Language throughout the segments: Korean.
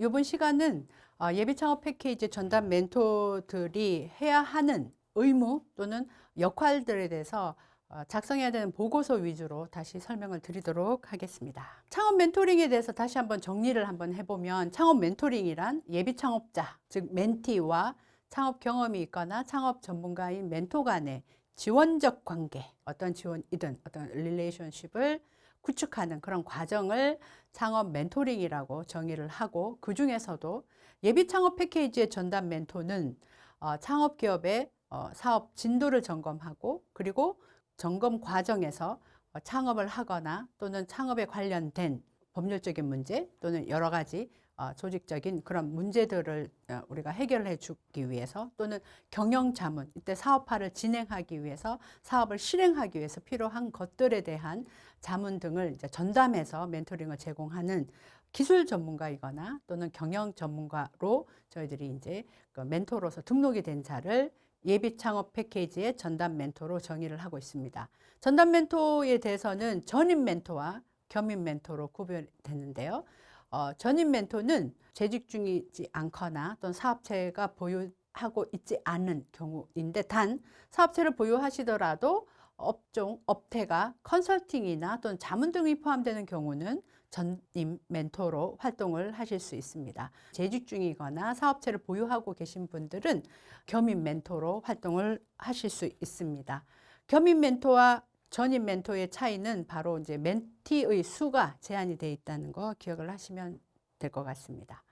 이번 시간은 어, 예비 창업 패키지 전담 멘토들이 해야 하는 의무 또는 역할들에 대해서 어, 작성해야 되는 보고서 위주로 다시 설명을 드리도록 하겠습니다. 창업 멘토링에 대해서 다시 한번 정리를 한번 해보면 창업 멘토링이란 예비 창업자, 즉 멘티와 창업 경험이 있거나 창업 전문가인 멘토 간의 지원적 관계, 어떤 지원이든 어떤 relationship을 구축하는 그런 과정을 창업 멘토링이라고 정의를 하고 그 중에서도 예비 창업 패키지의 전담 멘토는 어, 창업 기업의 어, 사업 진도를 점검하고 그리고 점검 과정에서 어, 창업을 하거나 또는 창업에 관련된 법률적인 문제 또는 여러 가지 어, 조직적인 그런 문제들을 어, 우리가 해결해 주기 위해서 또는 경영 자문 이때 사업화를 진행하기 위해서 사업을 실행하기 위해서 필요한 것들에 대한 자문 등을 이제 전담해서 멘토링을 제공하는 기술 전문가이거나 또는 경영 전문가로 저희들이 이제 그 멘토로서 등록이 된 자를 예비 창업 패키지의 전담 멘토로 정의를 하고 있습니다. 전담 멘토에 대해서는 전임 멘토와 겸임 멘토로 구별되는데요. 어, 전임 멘토는 재직 중이지 않거나 또는 사업체가 보유하고 있지 않은 경우인데 단 사업체를 보유하시더라도 업종, 업태가 컨설팅이나 또는 자문 등이 포함되는 경우는 전임 멘토로 활동을 하실 수 있습니다. 재직 중이거나 사업체를 보유하고 계신 분들은 겸임 멘토로 활동을 하실 수 있습니다. 겸임 멘토와 전임 멘토의 차이는 바로 이제 멘티의 수가 제한이 되어 있다는 거 기억을 하시면 될 것 같습니다.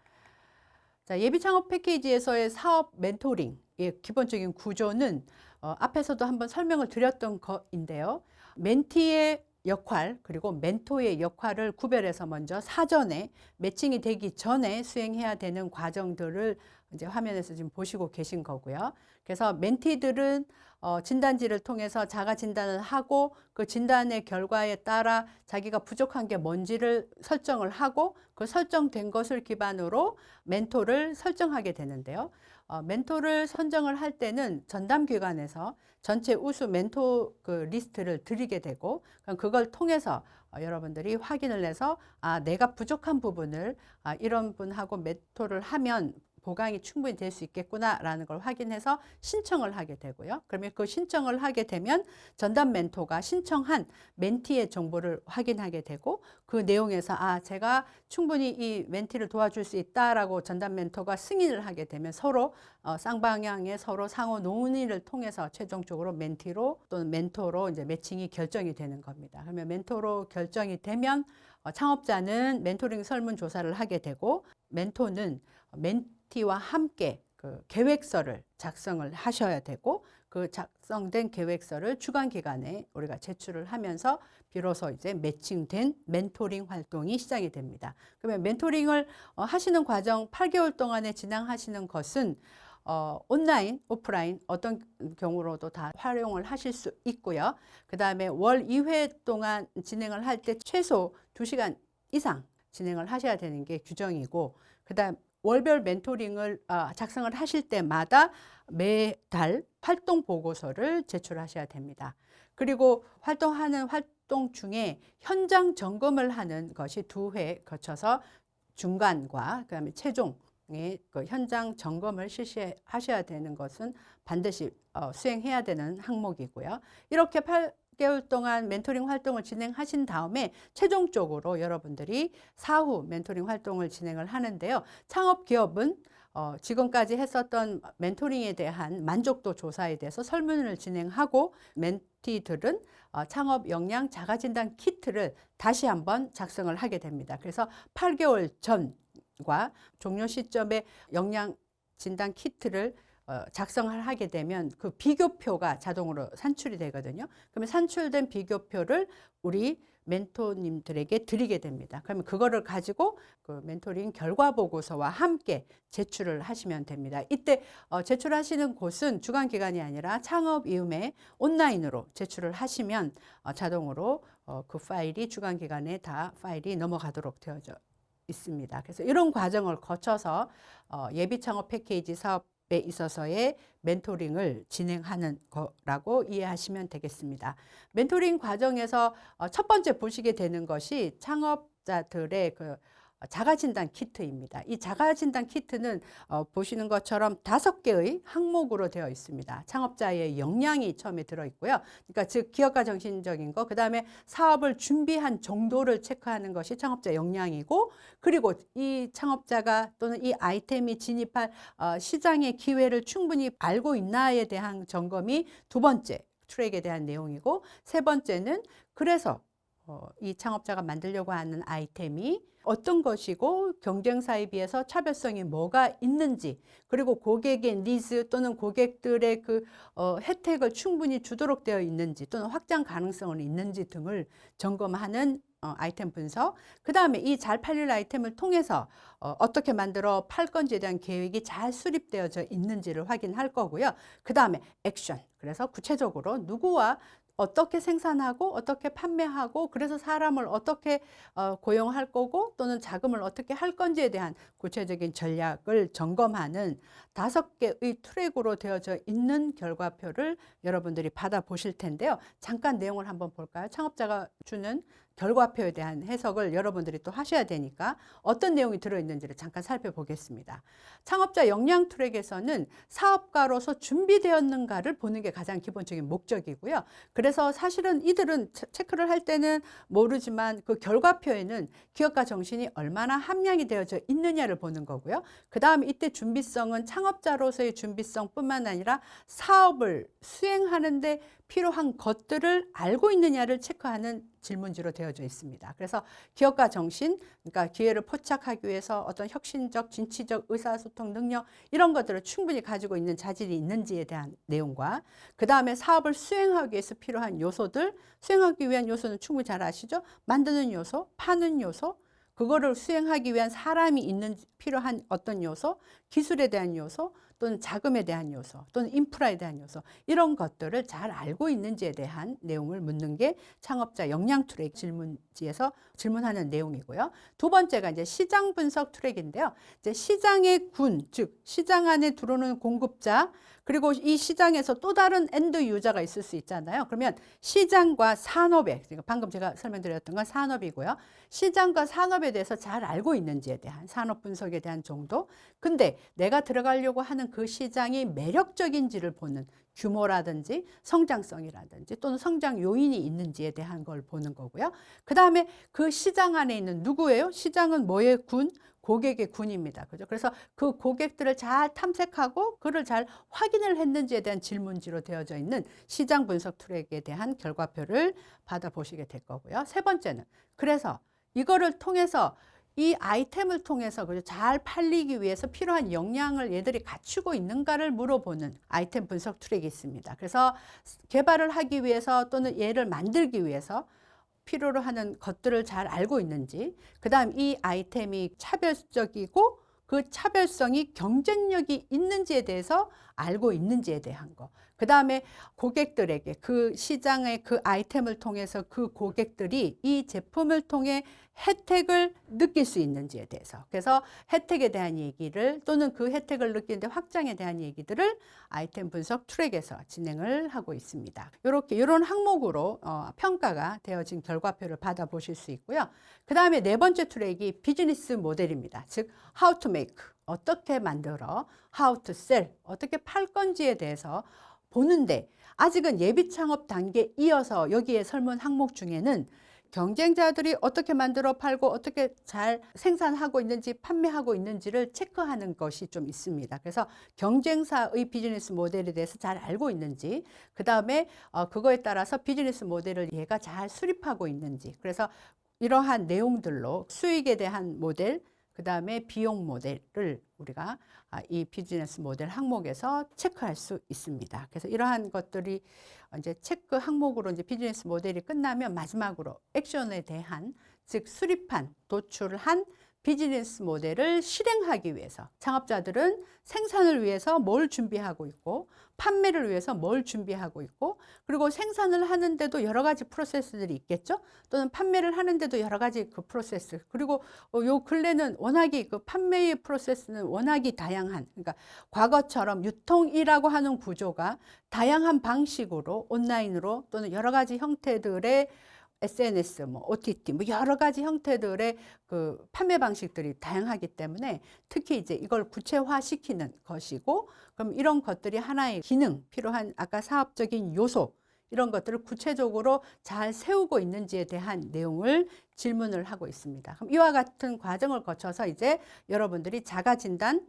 자, 예비 창업 패키지에서의 사업 멘토링의 기본적인 구조는 어, 앞에서도 한번 설명을 드렸던 것인데요. 멘티의 역할 그리고 멘토의 역할을 구별해서 먼저 사전에 매칭이 되기 전에 수행해야 되는 과정들을 이제 화면에서 지금 보시고 계신 거고요. 그래서 멘티들은 어, 진단지를 통해서 자가 진단을 하고 그 진단의 결과에 따라 자기가 부족한 게 뭔지를 설정을 하고 그 설정된 것을 기반으로 멘토를 설정하게 되는데요. 어, 멘토를 선정을 할 때는 전담기관에서 전체 우수 멘토 그 리스트를 드리게 되고 그럼 그걸 통해서 어, 여러분들이 확인을 해서 아 내가 부족한 부분을 아, 이런 분하고 멘토를 하면 보강이 충분히 될 수 있겠구나라는 걸 확인해서 신청을 하게 되고요. 그러면 그 신청을 하게 되면 전담 멘토가 신청한 멘티의 정보를 확인하게 되고 그 내용에서 아 제가 충분히 이 멘티를 도와줄 수 있다라고 전담 멘토가 승인을 하게 되면 서로 어, 쌍방향의 서로 상호 논의를 통해서 최종적으로 멘티로 또는 멘토로 이제 매칭이 결정이 되는 겁니다. 그러면 멘토로 결정이 되면 어, 창업자는 멘토링 설문조사를 하게 되고 멘토는 멘 티와 함께 그 계획서를 작성을 하셔야 되고 그 작성된 계획서를 주간 기간에 우리가 제출을 하면서 비로소 이제 매칭된 멘토링 활동이 시작이 됩니다. 그러면 멘토링을 어, 하시는 과정 8개월 동안에 진행하시는 것은 어, 온라인, 오프라인 어떤 경우로도 다 활용을 하실 수 있고요. 그 다음에 월 2회 동안 진행을 할 때 최소 2시간 이상 진행을 하셔야 되는 게 규정이고 그 다음 월별 멘토링을 어, 작성을 하실 때마다 매달 활동 보고서를 제출하셔야 됩니다. 그리고 활동하는 활동 중에 현장 점검을 하는 것이 두 회 거쳐서 중간과 그다음에 최종의 그 현장 점검을 실시하셔야 되는 것은 반드시 어, 수행해야 되는 항목이고요. 이렇게 6개월 동안 멘토링 활동을 진행하신 다음에 최종적으로 여러분들이 사후 멘토링 활동을 진행을 하는데요. 창업 기업은 어, 지금까지 했었던 멘토링에 대한 만족도 조사에 대해서 설문을 진행하고 멘티들은 어, 창업 역량 자가진단 키트를 다시 한번 작성을 하게 됩니다. 그래서 8개월 전과 종료 시점에 역량 진단 키트를 어, 작성을 하게 되면 그 비교표가 자동으로 산출이 되거든요. 그러면 산출된 비교표를 우리 멘토님들에게 드리게 됩니다. 그러면 그거를 가지고 그 멘토링 결과 보고서와 함께 제출을 하시면 됩니다. 이때 어, 제출하시는 곳은 주간 기간이 아니라 창업 이음에 온라인으로 제출을 하시면 어, 자동으로 어, 그 파일이 주간 기간에 다 파일이 넘어가도록 되어져 있습니다. 그래서 이런 과정을 거쳐서 어, 예비 창업 패키지 사업 에 있어서의 멘토링을 진행하는 거라고 이해하시면 되겠습니다. 멘토링 과정에서 어, 첫 번째 보시게 되는 것이 창업자들의 그 자가진단 키트입니다. 이 자가진단 키트는 어, 보시는 것처럼 다섯 개의 항목으로 되어 있습니다. 창업자의 역량이 처음에 들어있고요. 그러니까 즉 기업가 정신적인 거, 그 다음에 사업을 준비한 정도를 체크하는 것이 창업자 역량이고 그리고 이 창업자가 또는 이 아이템이 진입할 어, 시장의 기회를 충분히 알고 있나에 대한 점검이 두 번째 트랙에 대한 내용이고 세 번째는 그래서 어, 이 창업자가 만들려고 하는 아이템이 어떤 것이고 경쟁사에 비해서 차별성이 뭐가 있는지 그리고 고객의 니즈 또는 고객들의 그 어, 혜택을 충분히 주도록 되어 있는지 또는 확장 가능성은 있는지 등을 점검하는 어, 아이템 분석. 그 다음에 이 잘 팔릴 아이템을 통해서 어, 어떻게 만들어 팔 건지에 대한 계획이 잘 수립되어져 있는지를 확인할 거고요. 그 다음에 액션. 그래서 구체적으로 누구와 어떻게 생산하고 어떻게 판매하고 그래서 사람을 어떻게 어, 고용할 거고 또는 자금을 어떻게 할 건지에 대한 구체적인 전략을 점검하는 다섯 개의 트랙으로 되어져 있는 결과표를 여러분들이 받아보실 텐데요. 잠깐 내용을 한번 볼까요? 창업자가 주는 결과표에 대한 해석을 여러분들이 또 하셔야 되니까 어떤 내용이 들어있는지를 잠깐 살펴보겠습니다. 창업자 역량 트랙에서는 사업가로서 준비되었는가를 보는 게 가장 기본적인 목적이고요. 그래서 사실은 이들은 체크를 할 때는 모르지만 그 결과표에는 기업가 정신이 얼마나 함량이 되어져 있느냐를 보는 거고요. 그 다음에 이때 준비성은 창업 자로서의 준비성뿐만 아니라 사업을 수행하는 데 필요한 것들을 알고 있느냐를 체크하는 질문지로 되어져 있습니다. 그래서 기업가 정신, 그러니까 기회를 포착하기 위해서 어떤 혁신적, 진취적 의사소통 능력 이런 것들을 충분히 가지고 있는 자질이 있는지에 대한 내용과 그 다음에 사업을 수행하기 위해서 필요한 요소들, 수행하기 위한 요소는 충분히 잘 아시죠? 만드는 요소, 파는 요소, 그거를 수행하기 위한 사람이 있는 필요한 어떤 요소, 기술에 대한 요소, 또는 자금에 대한 요소 또는 인프라에 대한 요소 이런 것들을 잘 알고 있는지에 대한 내용을 묻는 게 창업자 역량 트랙 질문지에서 질문하는 내용이고요. 두 번째가 이제 시장 분석 트랙인데요. 이제 시장의 군, 즉 시장 안에 들어오는 공급자 그리고 이 시장에서 또 다른 end user가 있을 수 있잖아요. 그러면 시장과 산업에 그러니까 방금 제가 설명드렸던 건 산업이고요. 시장과 산업에 대해서 잘 알고 있는지에 대한 산업 분석에 대한 정도. 근데 내가 들어가려고 하는 그 시장이 매력적인지를 보는 규모라든지 성장성이라든지 또는 성장 요인이 있는지에 대한 걸 보는 거고요. 그 다음에 그 시장 안에 있는 누구예요? 시장은 뭐의 군? 고객의 군입니다. 그죠? 그래서 그 고객들을 잘 탐색하고 그를 잘 확인을 했는지에 대한 질문지로 되어져 있는 시장 분석 트랙에 대한 결과표를 받아보시게 될 거고요. 세 번째는 그래서 이거를 통해서 이 아이템을 통해서? 잘 팔리기 위해서 필요한 역량을 얘들이 갖추고 있는가를 물어보는 아이템 분석 트랙이 있습니다. 그래서 개발을 하기 위해서 또는 얘를 만들기 위해서 필요로 하는 것들을 잘 알고 있는지 그 다음 이 아이템이 차별적이고 그 차별성이 경쟁력이 있는지에 대해서 알고 있는지에 대한 거. 그 다음에 고객들에게 그 시장의 그 아이템을 통해서 그 고객들이 이 제품을 통해 혜택을 느낄 수 있는지에 대해서 그래서 혜택에 대한 얘기를 또는 그 혜택을 느끼는데 확장에 대한 얘기들을 아이템 분석 트랙에서 진행을 하고 있습니다. 이렇게 이런 항목으로 어, 평가가 되어진 결과표를 받아보실 수 있고요. 그 다음에 네 번째 트랙이 비즈니스 모델입니다. 즉 how to make 어떻게 만들어 how to sell 어떻게 팔 건지에 대해서 보는데 아직은 예비 창업 단계 이어서 여기에 설문 항목 중에는 경쟁자들이 어떻게 만들어 팔고 어떻게 잘 생산하고 있는지 판매하고 있는지를 체크하는 것이 좀 있습니다. 그래서 경쟁사의 비즈니스 모델에 대해서 잘 알고 있는지 그 다음에 어, 그거에 따라서 비즈니스 모델을 얘가 잘 수립하고 있는지 그래서 이러한 내용들로 수익에 대한 모델 그 다음에 비용 모델을 우리가 아, 이 비즈니스 모델 항목에서 체크할 수 있습니다. 그래서 이러한 것들이 이제 체크 항목으로 이제 비즈니스 모델이 끝나면 마지막으로 액션에 대한 즉 수립한 도출한 비즈니스 모델을 실행하기 위해서 창업자들은 생산을 위해서 뭘 준비하고 있고 판매를 위해서 뭘 준비하고 있고 그리고 생산을 하는데도 여러 가지 프로세스들이 있겠죠? 또는 판매를 하는데도 여러 가지 그 프로세스. 그리고 어, 요 근래는 워낙이 그 판매의 프로세스는 워낙이 다양한 그러니까 과거처럼 유통이라고 하는 구조가 다양한 방식으로 온라인으로 또는 여러 가지 형태들의 SNS, 뭐 OTT, 뭐 여러 가지 형태들의 그 판매 방식들이 다양하기 때문에 특히 이제 이걸 구체화시키는 것이고 그럼 이런 것들이 하나의 기능, 필요한 아까 사업적인 요소 이런 것들을 구체적으로 잘 세우고 있는지에 대한 내용을 질문을 하고 있습니다. 그럼 이와 같은 과정을 거쳐서 이제 여러분들이 자가 진단 음,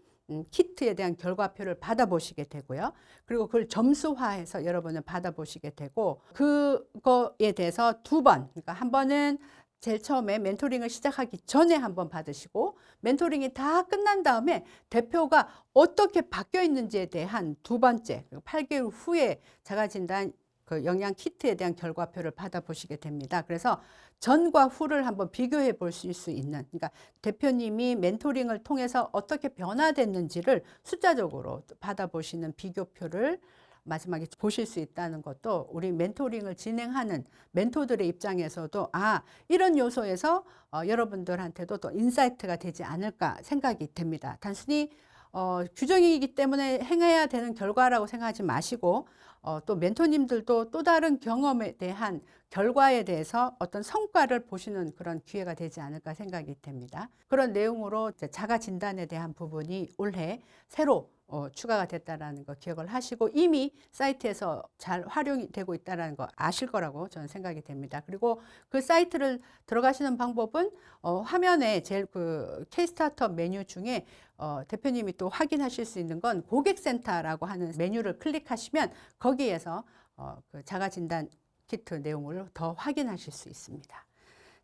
키트에 대한 결과표를 받아보시게 되고요. 그리고 그걸 점수화해서 여러분은 받아보시게 되고 그거에 대해서 두 번, 그러니까 한 번은 제일 처음에 멘토링을 시작하기 전에 한번 받으시고 멘토링이 다 끝난 다음에 대표가 어떻게 바뀌어 있는지에 대한 두 번째, 8개월 후에 자가진단 그 역량 키트에 대한 결과표를 받아보시게 됩니다. 그래서 전과 후를 한번 비교해 보실 수 있는 그러니까 대표님이 멘토링을 통해서 어떻게 변화됐는지를 숫자적으로 받아보시는 비교표를 마지막에 보실 수 있다는 것도 우리 멘토링을 진행하는 멘토들의 입장에서도 아 이런 요소에서 어, 여러분들한테도 또 insight가 되지 않을까 생각이 됩니다. 단순히 어, 규정이기 때문에 행해야 되는 결과라고 생각하지 마시고 어, 또 멘토님들도 또 다른 경험에 대한 결과에 대해서 어떤 성과를 보시는 그런 기회가 되지 않을까 생각이 됩니다. 그런 내용으로 자가 진단에 대한 부분이 올해 새로 어, 추가가 됐다는 거 기억을 하시고 이미 사이트에서 잘 활용이 되고 있다는 거 아실 거라고 저는 생각이 됩니다. 그리고 그 사이트를 들어가시는 방법은 어, 화면에 제일 그 K-스타트업 메뉴 중에 어, 대표님이 또 확인하실 수 있는 건 고객센터라고 하는 메뉴를 클릭하시면 거기에서 어, 그 자가진단 키트 내용을 더 확인하실 수 있습니다.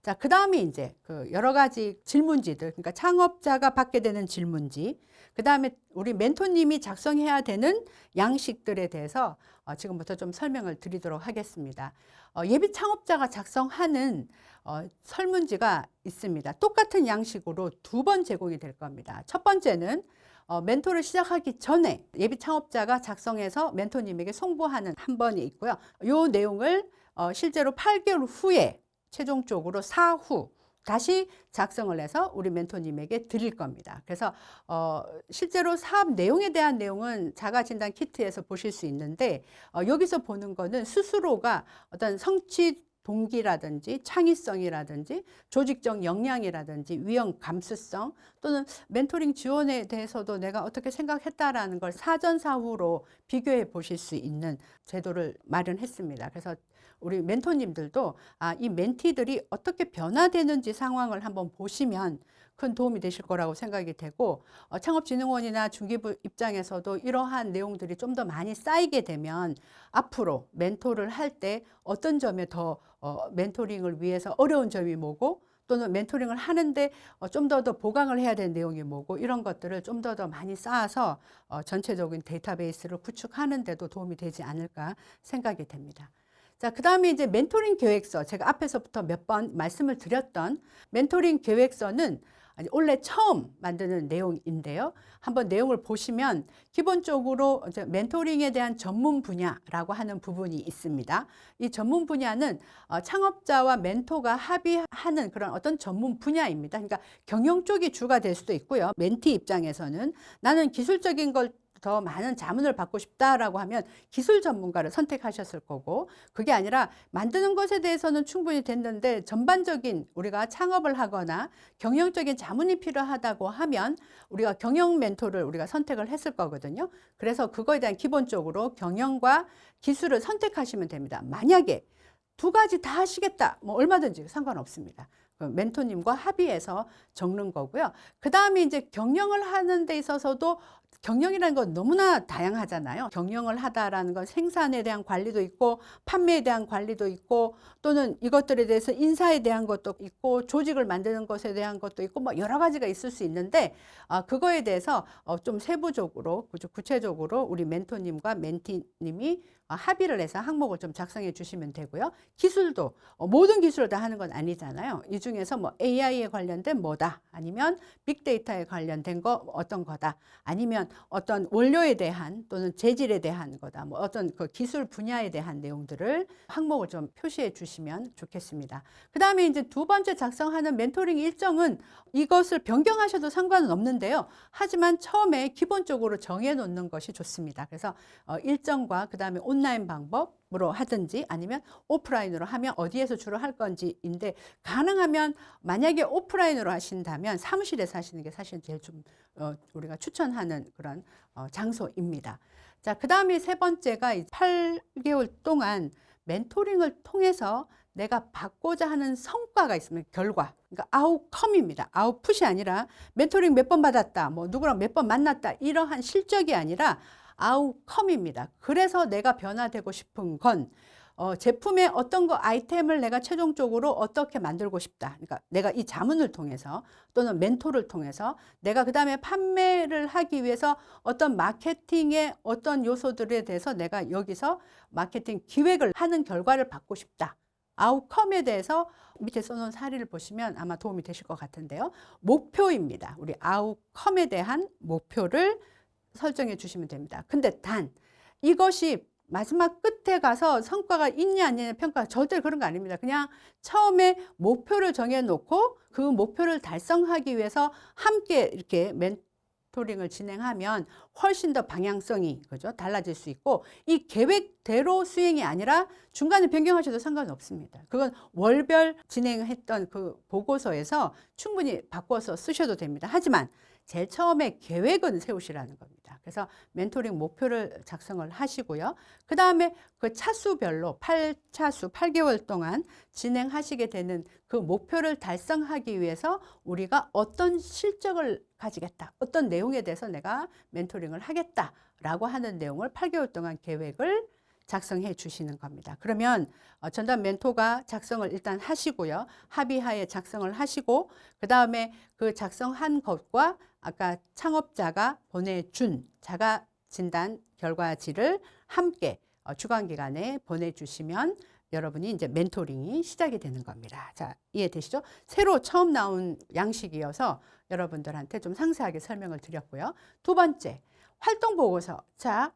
자, 그 다음에 이제 그 여러 가지 질문지들, 그러니까 창업자가 받게 되는 질문지, 그 다음에 우리 멘토님이 작성해야 되는 양식들에 대해서 어, 지금부터 좀 설명을 드리도록 하겠습니다. 어, 예비 창업자가 작성하는 어, 설문지가 있습니다. 똑같은 양식으로 두 번 제공이 될 겁니다. 첫 번째는 어, 멘토를 시작하기 전에 예비 창업자가 작성해서 멘토님에게 송부하는 한 번이 있고요. 이 내용을 어, 실제로 8개월 후에 최종적으로 사후 다시 작성을 해서 우리 멘토님에게 드릴 겁니다. 그래서 어, 실제로 사업 내용에 대한 내용은 자가진단 키트에서 보실 수 있는데 어, 여기서 보는 거는 스스로가 어떤 성취 동기라든지 창의성이라든지 조직적 역량이라든지 위험 감수성 또는 멘토링 지원에 대해서도 내가 어떻게 생각했다라는 걸 사전사후로 비교해 보실 수 있는 제도를 마련했습니다. 그래서 우리 멘토님들도 아, 이 멘티들이 어떻게 변화되는지 상황을 한번 보시면 큰 도움이 되실 거라고 생각이 되고 어, 창업진흥원이나 중기부 입장에서도 이러한 내용들이 좀 더 많이 쌓이게 되면 앞으로 멘토를 할 때 어떤 점에 더 어, 멘토링을 위해서 어려운 점이 뭐고 또는 멘토링을 하는데 어, 좀더더 보강을 해야 되는 내용이 뭐고 이런 것들을 좀 더더 많이 쌓아서 어, 전체적인 데이터베이스를 구축하는 데도 도움이 되지 않을까 생각이 됩니다. 자, 그 다음에 이제 멘토링 계획서. 제가 앞에서부터 몇 번 말씀을 드렸던 멘토링 계획서는 원래 처음 만드는 내용인데요. 한번 내용을 보시면 기본적으로 멘토링에 대한 전문 분야라고 하는 부분이 있습니다. 이 전문 분야는 어, 창업자와 멘토가 합의하는 그런 어떤 전문 분야입니다. 그러니까 경영 쪽이 주가 될 수도 있고요. 멘티 입장에서는 나는 기술적인 걸 더 많은 자문을 받고 싶다라고 하면 기술 전문가를 선택하셨을 거고 그게 아니라 만드는 것에 대해서는 충분히 됐는데 전반적인 우리가 창업을 하거나 경영적인 자문이 필요하다고 하면 우리가 경영 멘토를 우리가 선택을 했을 거거든요. 그래서 그거에 대한 기본적으로 경영과 기술을 선택하시면 됩니다. 만약에 두 가지 다 하시겠다. 뭐 얼마든지 상관없습니다. 그 멘토님과 합의해서 적는 거고요. 그 다음에 이제 경영을 하는 데 있어서도 경영이라는 건 너무나 다양하잖아요. 경영을 하다라는 건 생산에 대한 관리도 있고 판매에 대한 관리도 있고 또는 이것들에 대해서 인사에 대한 것도 있고 조직을 만드는 것에 대한 것도 있고 뭐 여러 가지가 있을 수 있는데 어, 그거에 대해서 어, 좀 세부적으로 구체적으로 우리 멘토님과 멘티님이 어, 합의를 해서 항목을 좀 작성해 주시면 되고요. 기술도 어, 모든 기술을 다 하는 건 아니잖아요. 이 중에서 뭐 AI에 관련된 뭐다 아니면 빅데이터에 관련된 거 어떤 거다 아니면 어떤 원료에 대한 또는 재질에 대한 거다 뭐 어떤 그 기술 분야에 대한 내용들을 항목을 좀 표시해 주시면 좋겠습니다. 그 다음에 이제 두 번째 작성하는 멘토링 일정은 이것을 변경하셔도 상관은 없는데요. 하지만 처음에 기본적으로 정해 놓는 것이 좋습니다. 그래서 어, 일정과 그 다음에 온라인 방법 으로 하든지 아니면 오프라인으로 하면 어디에서 주로 할 건지인데 가능하면 만약에 오프라인으로 하신다면 사무실에서 하시는 게 사실 제일 좀 어, 우리가 추천하는 그런 어, 장소입니다. 자, 그 다음에 세 번째가 8개월 동안 멘토링을 통해서 내가 받고자 하는 성과가 있으면 결과. 그러니까 아웃컴입니다. 아웃풋이 아니라 멘토링 몇 번 받았다 뭐 누구랑 몇 번 만났다 이러한 실적이 아니라 아웃컴입니다 그래서 내가 변화되고 싶은 건 어, 제품의 어떤 거 아이템을 내가 최종적으로 어떻게 만들고 싶다. 그러니까 내가 이 자문을 통해서 또는 멘토를 통해서 내가 그 다음에 판매를 하기 위해서 어떤 마케팅의 어떤 요소들에 대해서 내가 여기서 마케팅 기획을 하는 결과를 받고 싶다. 아웃컴에 대해서 밑에 써놓은 사례를 보시면 아마 도움이 되실 것 같은데요. 목표입니다. 우리 아웃컴에 대한 목표를 설정해 주시면 됩니다. 근데 단 이것이 마지막 끝에 가서 성과가 있냐 아니냐 평가 절대 그런 거 아닙니다. 그냥 처음에 목표를 정해 놓고 그 목표를 달성하기 위해서 함께 이렇게 멘토링을 진행하면 훨씬 더 방향성이 그죠 달라질 수 있고 이 계획대로 수행이 아니라 중간에 변경하셔도 상관 없습니다. 그건 월별 진행했던 그 보고서에서 충분히 바꿔서 쓰셔도 됩니다. 하지만 제일 처음에 계획은 세우시라는 겁니다. 그래서 멘토링 목표를 작성을 하시고요. 그 다음에 그 차수별로 8차수 8개월 동안 진행하시게 되는 그 목표를 달성하기 위해서 우리가 어떤 실적을 가지겠다. 어떤 내용에 대해서 내가 멘토링을 하겠다라고 하는 내용을 8개월 동안 계획을 작성해 주시는 겁니다. 그러면 어, 전담 멘토가 작성을 일단 하시고요. 합의하에 작성을 하시고 그 다음에 그 작성한 것과 아까 창업자가 보내준 자가 진단 결과지를 함께 어, 주간 기간에 보내주시면 여러분이 이제 멘토링이 시작이 되는 겁니다. 자, 이해되시죠? 새로 처음 나온 양식이어서 여러분들한테 좀 상세하게 설명을 드렸고요. 두 번째, 활동 보고서. 자,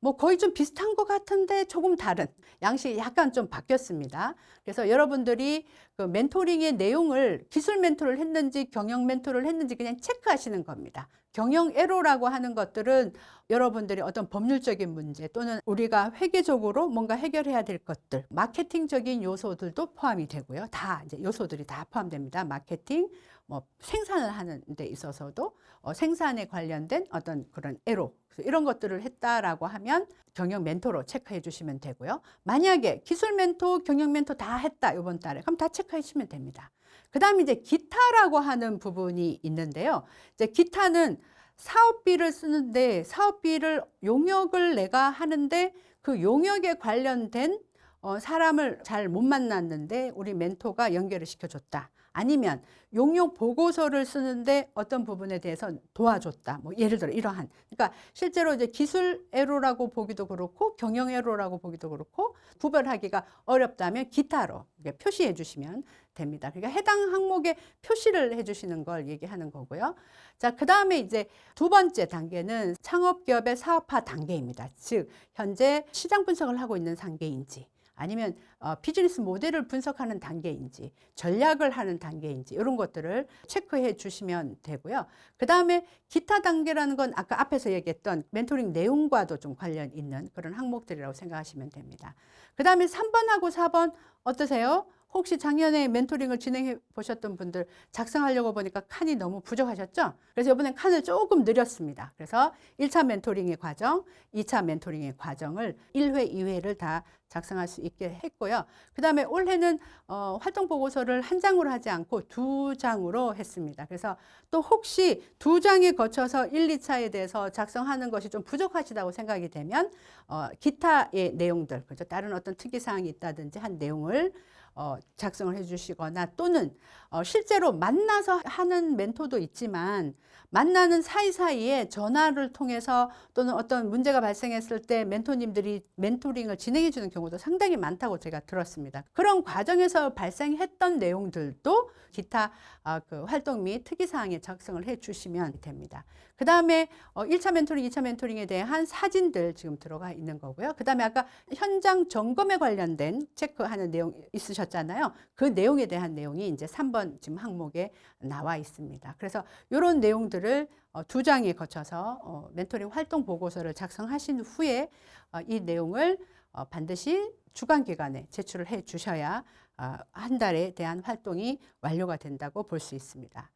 뭐 거의 좀 비슷한 것 같은데 조금 다른 양식이 약간 좀 바뀌었습니다. 그래서 여러분들이 그 멘토링의 내용을 기술 멘토를 했는지 경영 멘토를 했는지 그냥 체크하시는 겁니다. 경영 애로라고 하는 것들은 여러분들이 어떤 법률적인 문제 또는 우리가 회계적으로 뭔가 해결해야 될 것들 마케팅적인 요소들도 포함이 되고요. 다 이제 요소들이 다 포함됩니다. 마케팅, 뭐 생산을 하는 데 있어서도 어, 생산에 관련된 어떤 그런 애로 이런 것들을 했다라고 하면 경영 멘토로 체크해 주시면 되고요. 만약에 기술 멘토, 경영 멘토 다 했다 이번 달에 그럼 다 체크해 주시면 됩니다. 그 다음에 이제 기타라고 하는 부분이 있는데요. 이제 기타는 사업비를 쓰는데 사업비를 용역을 내가 하는데 그 용역에 관련된 어, 사람을 잘 못 만났는데 우리 멘토가 연결을 시켜줬다. 아니면 용역 보고서를 쓰는데 어떤 부분에 대해서 도와줬다. 뭐 예를 들어 이러한. 그러니까 실제로 이제 기술 애로라고 보기도 그렇고 경영 애로라고 보기도 그렇고 구별하기가 어렵다면 기타로 표시해 주시면 됩니다. 그러니까 해당 항목에 표시를 해 주시는 걸 얘기하는 거고요. 자, 그 다음에 이제 두 번째 단계는 창업 기업의 사업화 단계입니다. 즉, 현재 시장 분석을 하고 있는 단계인지 아니면 어, 비즈니스 모델을 분석하는 단계인지 전략을 하는 단계인지 이런 것들을 체크해 주시면 되고요. 그 다음에 기타 단계라는 건 아까 앞에서 얘기했던 멘토링 내용과도 좀 관련 있는 그런 항목들이라고 생각하시면 됩니다. 그 다음에 3번하고 4번 어떠세요? 혹시 작년에 멘토링을 진행해 보셨던 분들 작성하려고 보니까 칸이 너무 부족하셨죠? 그래서 이번엔 칸을 조금 늘렸습니다. 그래서 1차 멘토링의 과정, 2차 멘토링의 과정을 1회, 2회를 다 작성할 수 있게 했고요. 그 다음에 올해는 어, 활동 보고서를 한 장으로 하지 않고 두 장으로 했습니다. 그래서 또 혹시 두 장에 거쳐서 1, 2차에 대해서 작성하는 것이 좀 부족하시다고 생각이 되면 어, 기타의 내용들, 그죠? 다른 어떤 특이사항이 있다든지 한 내용을 어, 작성을 해주시거나 또는 어, 실제로 만나서 하는 멘토도 있지만 만나는 사이사이에 전화를 통해서 또는 어떤 문제가 발생했을 때 멘토님들이 멘토링을 진행해 주는 경우도 상당히 많다고 제가 들었습니다. 그런 과정에서 발생했던 내용들도 기타 어, 그 활동 및 특이사항에 작성을 해 주시면 됩니다. 그 다음에 어, 1차 멘토링, 2차 멘토링에 대한 사진들 지금 들어가 있는 거고요. 그 다음에 아까 현장 점검에 관련된 체크하는 내용 있으셨잖아요. 그 내용에 대한 내용이 이제 3번 지금 항목에 나와 있습니다. 그래서 이런 내용들 을 어, 두 장에 거쳐서 어, 멘토링 활동 보고서를 작성하신 후에 어, 이 내용을 어, 반드시 주간 기간에 제출을 해 주셔야 어, 한 달에 대한 활동이 완료가 된다고 볼 수 있습니다.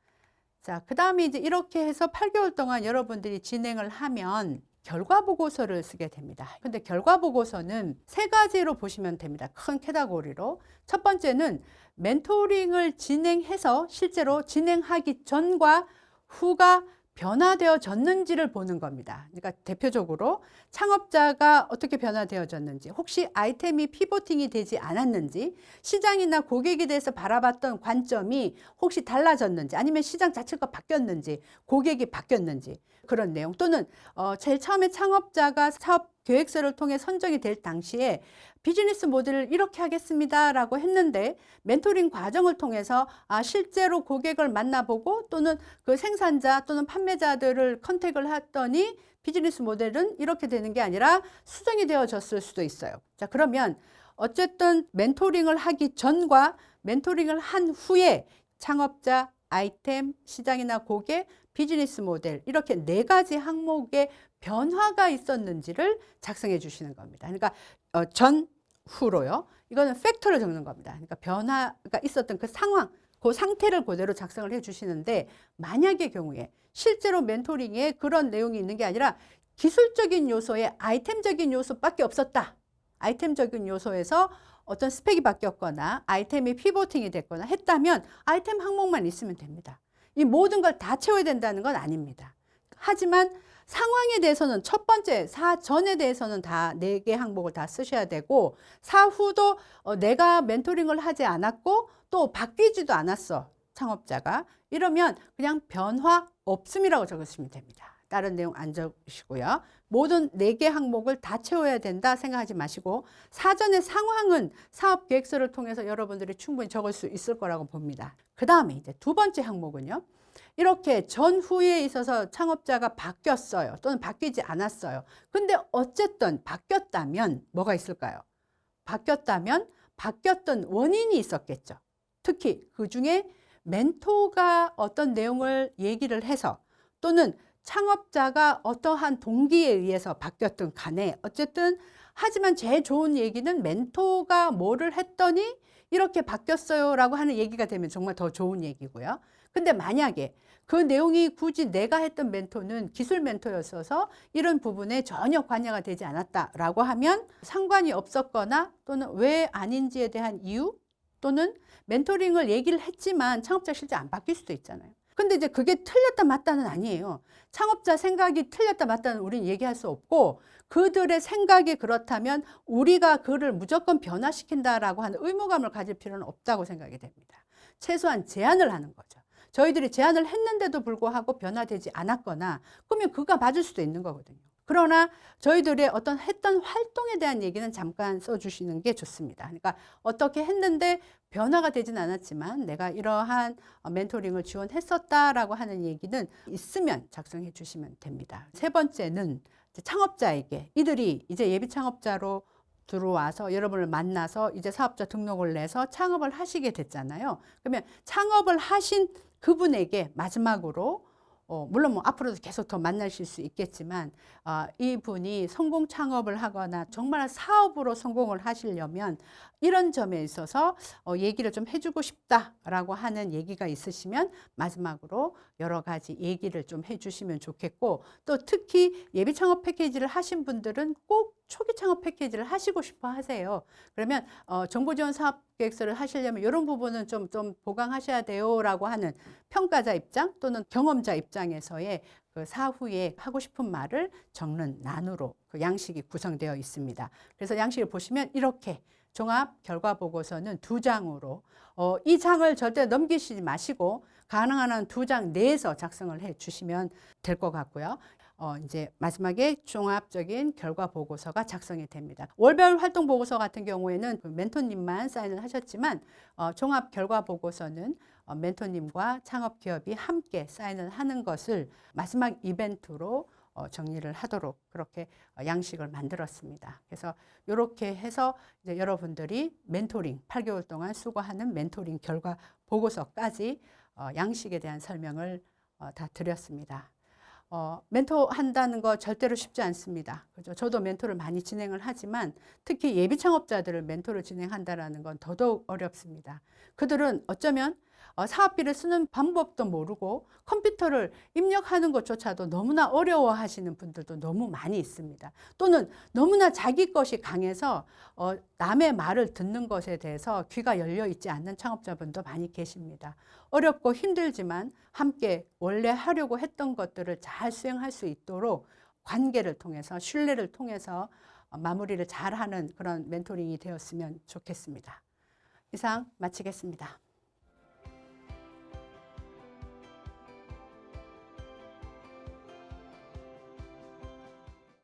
자, 그 다음에 이제 이렇게 해서 8개월 동안 여러분들이 진행을 하면 결과 보고서를 쓰게 됩니다. 근데 결과 보고서는 세 가지로 보시면 됩니다. 큰 캐다고리로. 첫 번째는 멘토링을 진행해서 실제로 진행하기 전과 후가 변화되어졌는지를 보는 겁니다. 그러니까 대표적으로 창업자가 어떻게 변화되어졌는지, 혹시 아이템이 피보팅이 되지 않았는지, 시장이나 고객에 대해서 바라봤던 관점이 혹시 달라졌는지, 아니면 시장 자체가 바뀌었는지, 고객이 바뀌었는지 그런 내용 또는 어, 제일 처음에 창업자가 사업 계획서를 통해 선정이 될 당시에 비즈니스 모델을 이렇게 하겠습니다라고 했는데 멘토링 과정을 통해서 아 실제로 고객을 만나보고 또는 그 생산자 또는 판매자들을 contact을 했더니 비즈니스 모델은 이렇게 되는 게 아니라 수정이 되어졌을 수도 있어요. 자 그러면 어쨌든 멘토링을 하기 전과 멘토링을 한 후에 창업자, 아이템, 시장이나 고객, 비즈니스 모델 이렇게 네 가지 항목의 변화가 있었는지를 작성해 주시는 겁니다. 그러니까 어, 전, 후로요. 이거는 팩터를 적는 겁니다. 그러니까 변화가 있었던 그 상황, 그 상태를 그대로 작성을 해 주시는데 만약의 경우에 실제로 멘토링에 그런 내용이 있는 게 아니라 기술적인 요소에 아이템적인 요소밖에 없었다. 아이템적인 요소에서 어떤 스펙이 바뀌었거나 아이템이 피보팅이 됐거나 했다면 아이템 항목만 있으면 됩니다. 이 모든 걸 다 채워야 된다는 건 아닙니다. 하지만 상황에 대해서는 첫 번째 사전에 대해서는 다 네 개 항목을 다 쓰셔야 되고 사후도 어, 내가 멘토링을 하지 않았고 또 바뀌지도 않았어 창업자가 이러면 그냥 변화 없음이라고 적으시면 됩니다. 다른 내용 안 적으시고요. 모든 네 개 항목을 다 채워야 된다 생각하지 마시고 사전의 상황은 사업 계획서를 통해서 여러분들이 충분히 적을 수 있을 거라고 봅니다. 그 다음에 이제 두 번째 항목은요. 이렇게 전후에 있어서 창업자가 바뀌었어요. 또는 바뀌지 않았어요. 근데 어쨌든 바뀌었다면 뭐가 있을까요? 바뀌었다면 바뀌었던 원인이 있었겠죠. 특히 그 중에 멘토가 어떤 내용을 얘기를 해서 또는 창업자가 어떠한 동기에 의해서 바뀌었든 간에 어쨌든 하지만 제일 좋은 얘기는 멘토가 뭐를 했더니 이렇게 바뀌었어요 라고 하는 얘기가 되면 정말 더 좋은 얘기고요. 근데 만약에 그 내용이 굳이 내가 했던 멘토는 기술 멘토였어서 이런 부분에 전혀 관여가 되지 않았다라고 하면 상관이 없었거나 또는 왜 아닌지에 대한 이유 또는 멘토링을 얘기를 했지만 창업자 실제 안 바뀔 수도 있잖아요. 근데 이제 그게 틀렸다 맞다는 아니에요. 창업자 생각이 틀렸다 맞다는 우리는 얘기할 수 없고 그들의 생각이 그렇다면 우리가 그를 무조건 변화시킨다라고 하는 의무감을 가질 필요는 없다고 생각이 됩니다. 최소한 제안을 하는 거죠. 저희들이 제안을 했는데도 불구하고 변화되지 않았거나 그러면 그가 맞을 수도 있는 거거든요. 그러나 저희들의 어떤 했던 활동에 대한 얘기는 잠깐 써주시는 게 좋습니다. 그러니까 어떻게 했는데 변화가 되진 않았지만 내가 이러한 멘토링을 지원했었다라고 하는 얘기는 있으면 작성해 주시면 됩니다. 세 번째는 창업자에게 이들이 이제 예비 창업자로 들어와서 여러분을 만나서 이제 사업자 등록을 내서 창업을 하시게 됐잖아요. 그러면 창업을 하신 그분에게 마지막으로 어, 물론 뭐 앞으로도 계속 더 만나실 수 있겠지만 어, 이분이 성공 창업을 하거나 정말 사업으로 성공을 하시려면 이런 점에 있어서 어, 얘기를 좀 해주고 싶다라고 하는 얘기가 있으시면 마지막으로 여러 가지 얘기를 좀 해주시면 좋겠고 또 특히 예비 창업 패키지를 하신 분들은 꼭 초기 창업 패키지를 하시고 싶어 하세요. 그러면 어, 정보 지원 사업 계획서를 하시려면 이런 부분은 좀, 좀 보강하셔야 돼요 라고 하는 평가자 입장 또는 경험자 입장에서의 그 사후에 하고 싶은 말을 적는 난으로 그 양식이 구성되어 있습니다. 그래서 양식을 보시면 이렇게 종합 결과 보고서는 두 장으로 어, 이 장을 절대 넘기시지 마시고 가능한 한 두 장 내에서 작성을 해 주시면 될 것 같고요. 어, 이제 마지막에 종합적인 결과 보고서가 작성이 됩니다. 월별 활동 보고서 같은 경우에는 그 멘토님만 사인을 하셨지만 어, 종합 결과 보고서는 어, 멘토님과 창업 기업이 함께 사인을 하는 것을 마지막 이벤트로 어, 정리를 하도록 그렇게 어, 양식을 만들었습니다. 그래서 이렇게 해서 이제 여러분들이 멘토링 8개월 동안 수고하는 멘토링 결과 보고서까지 어, 양식에 대한 설명을 어, 다 드렸습니다. 어, 멘토 한다는 거 절대로 쉽지 않습니다. 그죠? 저도 멘토를 많이 진행을 하지만 특히 예비 창업자들을 멘토를 진행한다라는 건 더더욱 어렵습니다. 그들은 어쩌면 어, 사업비를 쓰는 방법도 모르고 컴퓨터를 입력하는 것조차도 너무나 어려워하시는 분들도 너무 많이 있습니다. 또는 너무나 자기 것이 강해서 어, 남의 말을 듣는 것에 대해서 귀가 열려 있지 않는 창업자분도 많이 계십니다. 어렵고 힘들지만 함께 원래 하려고 했던 것들을 잘 수행할 수 있도록 관계를 통해서 신뢰를 통해서 어, 마무리를 잘하는 그런 멘토링이 되었으면 좋겠습니다. 이상 마치겠습니다.